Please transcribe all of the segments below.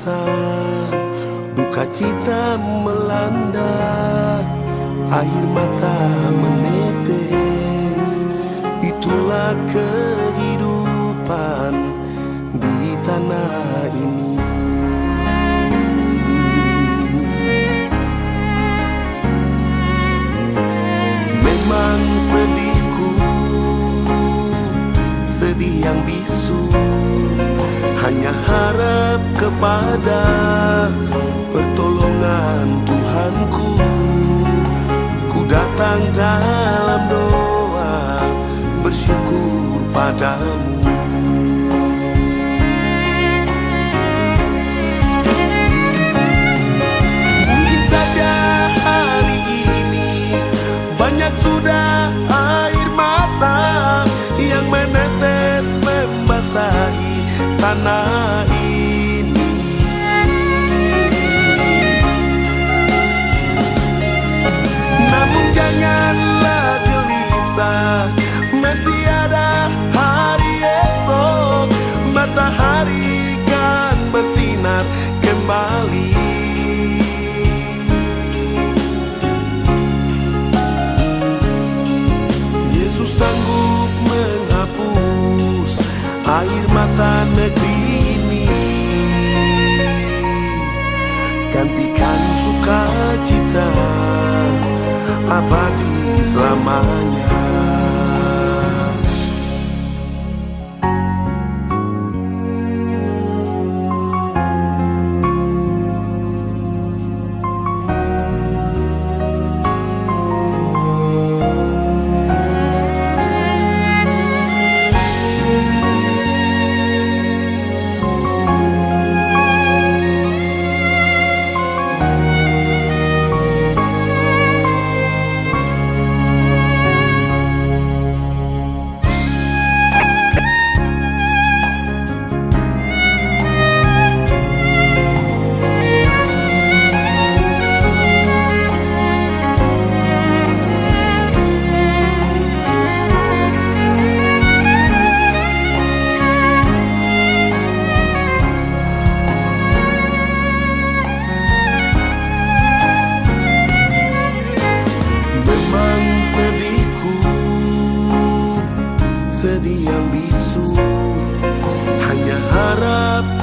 Kesan Duka cita melanda Air mata menetes. Itulah kehidupan di tanah ini kepada Pertolongan Tuhanku. Ku datang dalam Namun janganlah gelisah, masih ada hari esok, matahari kan bersinar kembali. Yesus sanggup menghapus air abadi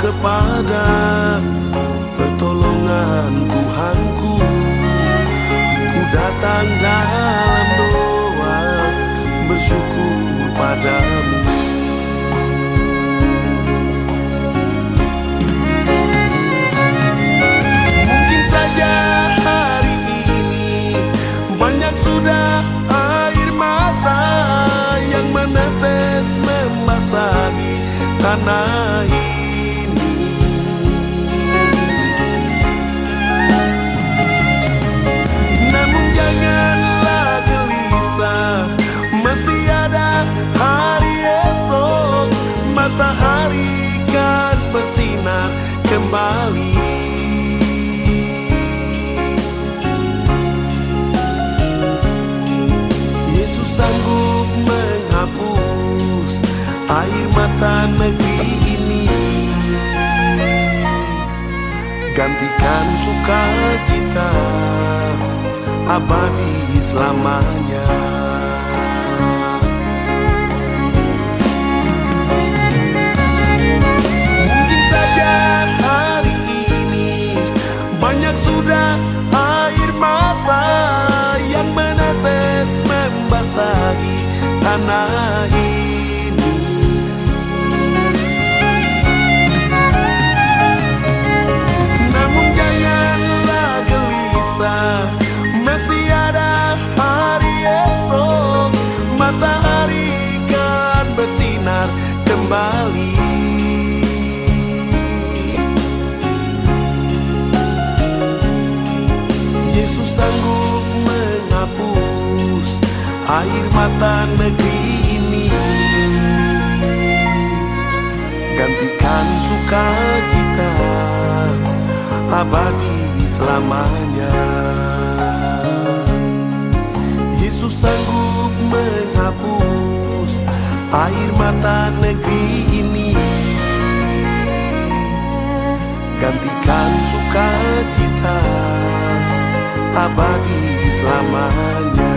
kepada Pertolongan Tuhanku. Ku datang dalam doa Bersyukur padamu. Mungkin saja hari ini banyak sudah air mata yang menetes membasahi tanah air mata negeri ini. Gantikan sukacita abadi selamanya kembali. Yesus sanggup menghapus air mata negeri ini Gantikan sukacita abadi selamanya Yesus sanggup menghapus air mata negeri ini. Gantikan sukacita abadi selamanya.